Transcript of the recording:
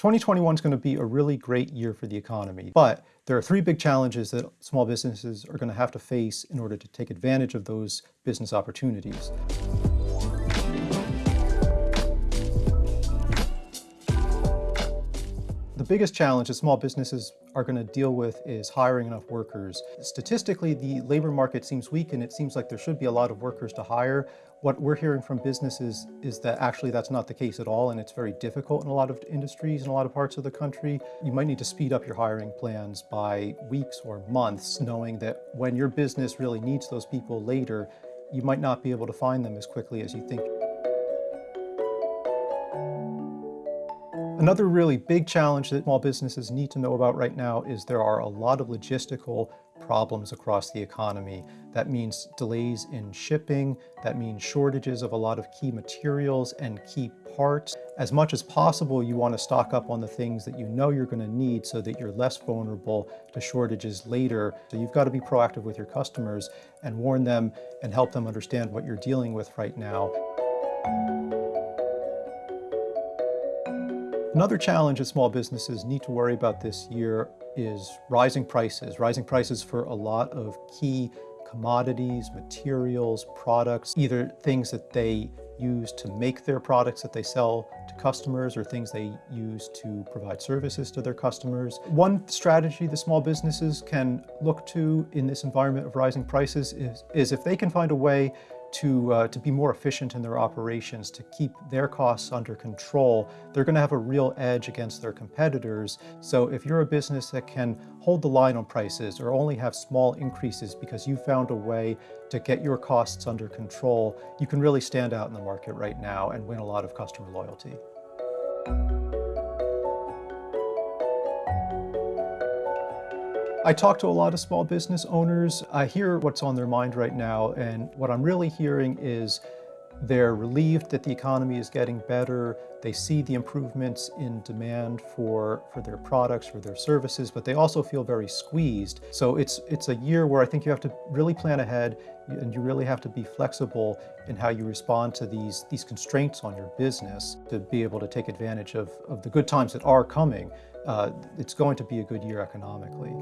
2021 is going to be a really great year for the economy, but there are three big challenges that small businesses are going to have to face in order to take advantage of those business opportunities. The biggest challenge that small businesses are going to deal with is hiring enough workers. Statistically, the labor market seems weak and it seems like there should be a lot of workers to hire. What we're hearing from businesses is that actually that's not the case at all and it's very difficult in a lot of industries in a lot of parts of the country. You might need to speed up your hiring plans by weeks or months knowing that when your business really needs those people later, you might not be able to find them as quickly as you think. Another really big challenge that small businesses need to know about right now is there are a lot of logistical problems across the economy. That means delays in shipping, that means shortages of a lot of key materials and key parts. As much as possible, you want to stock up on the things that you know you're going to need so that you're less vulnerable to shortages later. So you've got to be proactive with your customers and warn them and help them understand what you're dealing with right now. Another challenge that small businesses need to worry about this year is rising prices. Rising prices for a lot of key commodities, materials, products, either things that they use to make their products that they sell to customers or things they use to provide services to their customers. One strategy that small businesses can look to in this environment of rising prices is, is if they can find a way to, uh, to be more efficient in their operations, to keep their costs under control, they're going to have a real edge against their competitors. So if you're a business that can hold the line on prices or only have small increases because you found a way to get your costs under control, you can really stand out in the market right now and win a lot of customer loyalty. I talk to a lot of small business owners. I hear what's on their mind right now, and what I'm really hearing is they're relieved that the economy is getting better. They see the improvements in demand for, for their products, for their services, but they also feel very squeezed. So it's, it's a year where I think you have to really plan ahead and you really have to be flexible in how you respond to these, these constraints on your business to be able to take advantage of, of the good times that are coming. Uh, it's going to be a good year economically.